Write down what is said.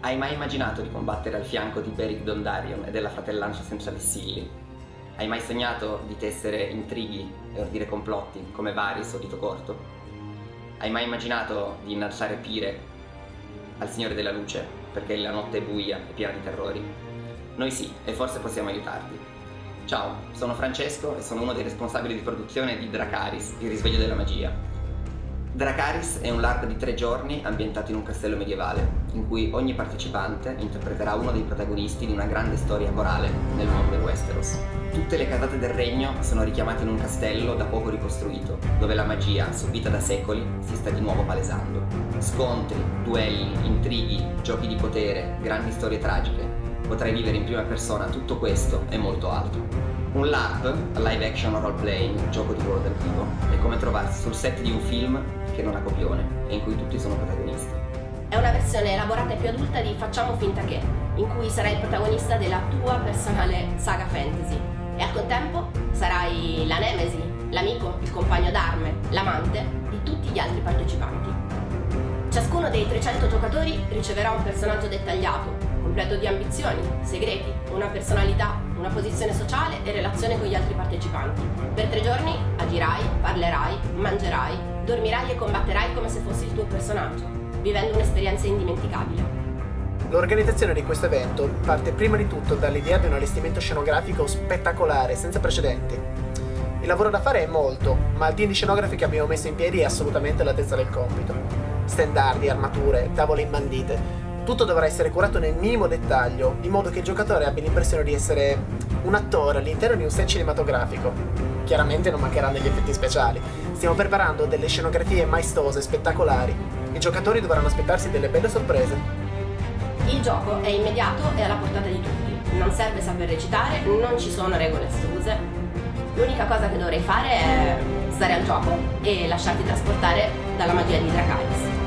Hai mai immaginato di combattere al fianco di Beric Dondarrion e della fratellanza senza vessilli? Hai mai sognato di tessere intrighi e ordire complotti come Varys o Dito Corto? Hai mai immaginato di innalzare pire al Signore della Luce perché la notte è buia e piena di terrori? Noi sì, e forse possiamo aiutarti. Ciao, sono Francesco e sono uno dei responsabili di produzione di Dracaris, il risveglio della magia, Dracaris è un LARP di tre giorni ambientato in un castello medievale, in cui ogni partecipante interpreterà uno dei protagonisti di una grande storia corale nel mondo del Westeros. Tutte le casate del regno sono richiamate in un castello da poco ricostruito, dove la magia, subita da secoli, si sta di nuovo palesando. Scontri, duelli, intrighi, giochi di potere, grandi storie tragiche. Potrai vivere in prima persona tutto questo e molto altro. Un LARP, live action role playing, gioco di ruolo dal vivo, è come trovarsi sul set di un film che non ha copione e in cui tutti sono protagonisti. È una versione elaborata e più adulta di Facciamo finta che, in cui sarai il protagonista della tua personale saga fantasy e al contempo sarai la nemesi, l'amico, il compagno d'arme, l'amante di tutti gli altri partecipanti. Ciascuno dei 300 giocatori riceverà un personaggio dettagliato, completo di ambizioni, segreti, una personalità, una posizione sociale e relazione con gli altri partecipanti. Per tre giorni agirai, parlerai, mangerai, dormirai e combatterai come se fossi il tuo personaggio, vivendo un'esperienza indimenticabile. L'organizzazione di questo evento parte prima di tutto dall'idea di un allestimento scenografico spettacolare, senza precedenti. Il lavoro da fare è molto, ma il team di scenografi che abbiamo messo in piedi è assolutamente all'altezza del compito. Stendardi, armature, tavole imbandite, tutto dovrà essere curato nel minimo dettaglio, in modo che il giocatore abbia l'impressione di essere un attore all'interno di un set cinematografico. Chiaramente non mancheranno gli effetti speciali. Stiamo preparando delle scenografie maestose, spettacolari. I giocatori dovranno aspettarsi delle belle sorprese. Il gioco è immediato e alla portata di tutti. Non serve saper recitare, non ci sono regole astuse. L'unica cosa che dovrei fare è stare al gioco e lasciarti trasportare dalla magia di Dracarys.